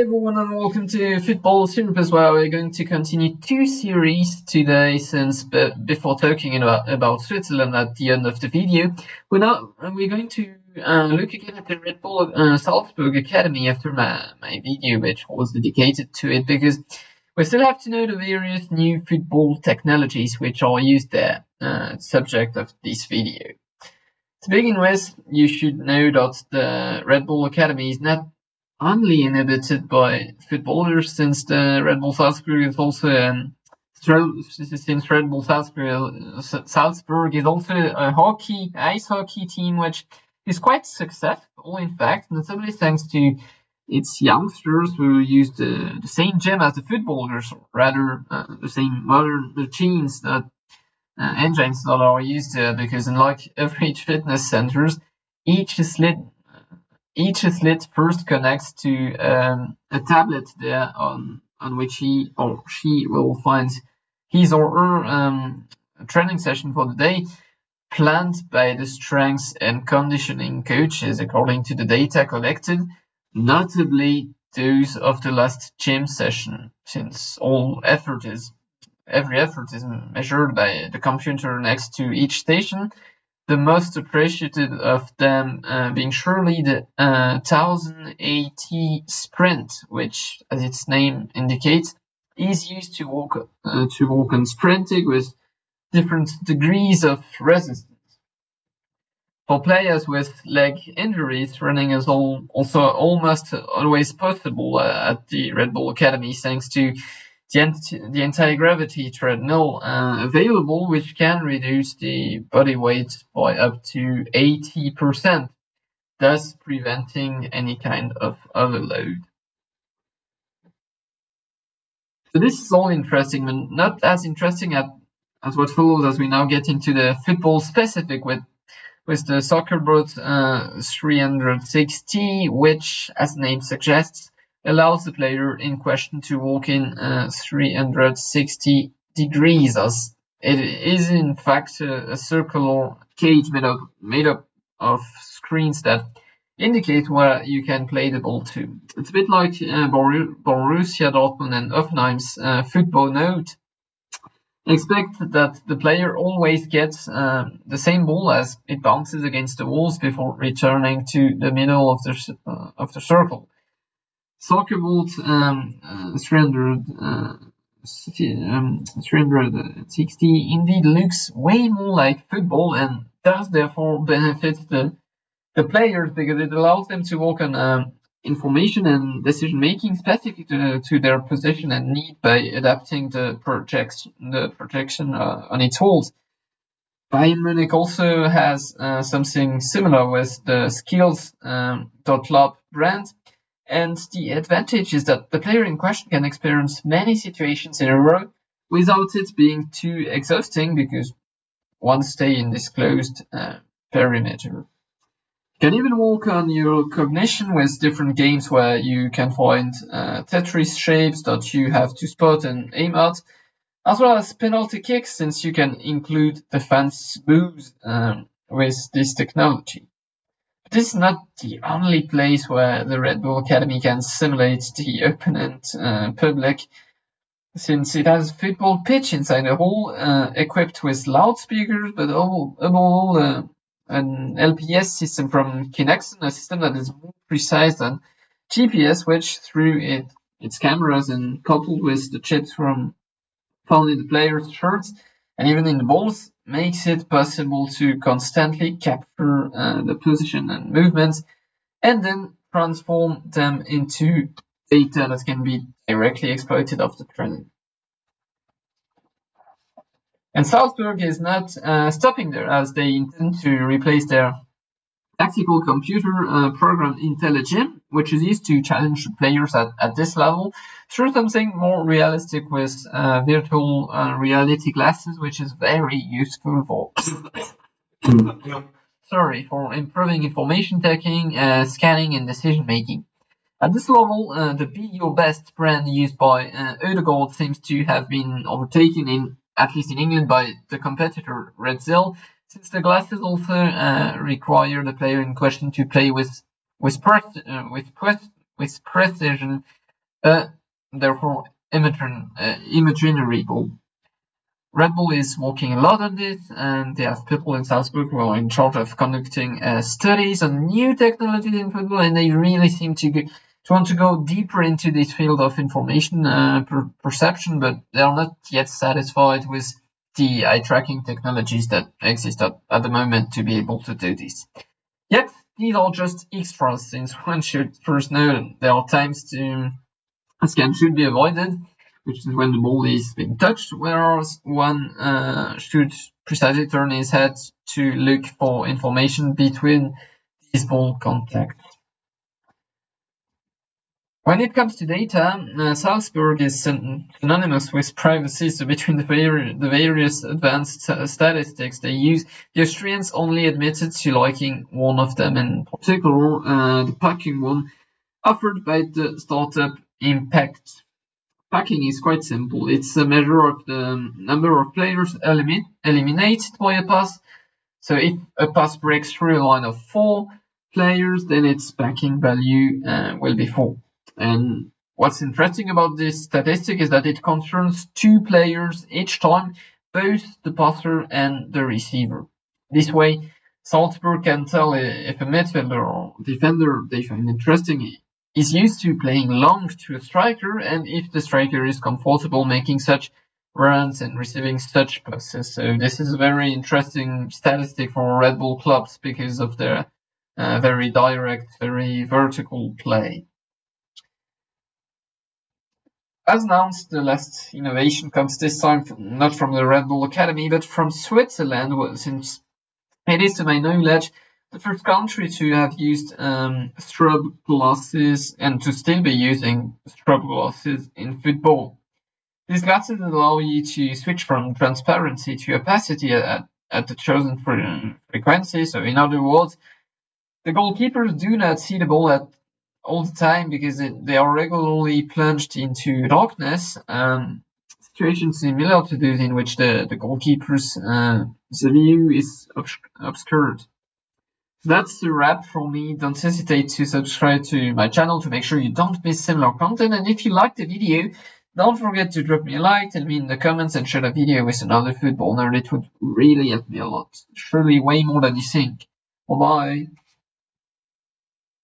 everyone and welcome to Football Synopsis where we're going to continue two series today since before talking about, about Switzerland at the end of the video. We're now we're going to uh, look again at the Red Bull uh, Salzburg Academy after my, my video which was dedicated to it because we still have to know the various new football technologies which are used there, uh, subject of this video. To begin with, you should know that the Red Bull Academy is not only inhabited by footballers since the Red Bull Salzburg is also um, since Red Bull Salzburg, Salzburg is also a hockey, ice hockey team, which is quite successful, in fact, notably thanks to its youngsters who use the, the same gym as the footballers, rather uh, the same modern machines that uh, engines that are used there, because unlike average fitness centers, each is lit each slit first connects to um, a tablet there on on which he or she will find his or her um, training session for the day planned by the strength and conditioning coaches according to the data collected, notably those of the last gym session, since all effort is every effort is measured by the computer next to each station the most appreciated of them uh, being surely the uh, 1080 Sprint, which, as its name indicates, is used to walk uh, to walk on sprinting with different degrees of resistance. For players with leg injuries, running is all, also almost always possible uh, at the Red Bull Academy, thanks to the, anti-gravity treadmill uh, available, which can reduce the body weight by up to 80%, thus preventing any kind of overload. So this is all interesting, but not as interesting as, as what follows as we now get into the football specific with with the Soccerbot uh, 360, which, as the name suggests, allows the player in question to walk in uh, 360 degrees as it is in fact a, a circular cage made up, made up of screens that indicate where you can play the ball to. It's a bit like uh, Borussia Dortmund and Hoffenheim's uh, Footbonaut. Expect that the player always gets uh, the same ball as it bounces against the walls before returning to the middle of the, uh, of the circle. Soccerbot um, uh, 300, uh, um, 360 indeed looks way more like football and does therefore benefit the the players because it allows them to work on um, information and decision making specific to, to, their position and need by adapting the projection the projection uh, on its holes. Bayern Munich also has uh, something similar with the skills um, brand and the advantage is that the player in question can experience many situations in a row without it being too exhausting because one stay in this closed uh, perimeter. You can even work on your cognition with different games where you can find uh, Tetris shapes that you have to spot and aim at, as well as penalty kicks since you can include defense moves um, with this technology. This is not the only place where the Red Bull Academy can simulate the opponent uh, public, since it has a football pitch inside the hall, uh, equipped with loudspeakers, but above all, uh, an LPS system from Kinexon, a system that is more precise than GPS, which through it, its cameras and coupled with the chips from found in the player's shirts and even in the balls, makes it possible to constantly capture uh, the position and movements and then transform them into data that can be directly exploited after training. And Salzburg is not uh, stopping there as they intend to replace their tactical computer uh, program IntelliGym, which is used to challenge players at, at this level, through something more realistic with uh, virtual uh, reality glasses, which is very useful for sorry for improving information taking, uh, scanning, and decision making. At this level, uh, the Be Your Best brand used by uh, Odegaard seems to have been overtaken in at least in England by the competitor Rezzil, since the glasses also uh, require the player in question to play with with, uh, with, with precision uh, therefore imagine, uh, imaginary. Red Bull is working a lot on this, and they have people in Salzburg who are in charge of conducting uh, studies on new technologies in football, and they really seem to to want to go deeper into this field of information uh, per perception, but they are not yet satisfied with the eye tracking technologies that exist at, at the moment to be able to do this. Yet, these are just extras, since one should first know there are times to a scan should be avoided which is when the ball is being touched, whereas one uh, should precisely turn his head to look for information between these ball contacts. When it comes to data, uh, Salzburg is synonymous with privacy, so between the, vari the various advanced statistics they use, the Austrians only admitted to liking one of them, in particular uh, the packing one offered by the startup Impect. Packing is quite simple. It's a measure of the number of players elimin eliminated by a pass. So if a pass breaks through a line of four players, then its packing value uh, will be four. And what's interesting about this statistic is that it concerns two players each time, both the passer and the receiver. This way, Salzburg can tell if a midfielder or defender they find interesting is used to playing long to a striker and if the striker is comfortable making such runs and receiving such passes. So this is a very interesting statistic for Red Bull clubs because of their uh, very direct, very vertical play. As announced, the last innovation comes this time from, not from the Red Bull Academy, but from Switzerland, since it is to my knowledge the first country to have used um, strobe glasses and to still be using strobe glasses in football. These glasses allow you to switch from transparency to opacity at, at the chosen frequency. So, in other words, the goalkeepers do not see the ball at all the time because it, they are regularly plunged into darkness. Um, situations similar to those in which the, the goalkeeper's uh, the view is obscured that's the wrap for me. Don't hesitate to subscribe to my channel to make sure you don't miss similar content. And if you liked the video, don't forget to drop me a like, tell me in the comments, and share the video with another football nerd. It would really help me a lot. Surely way more than you think. Bye bye.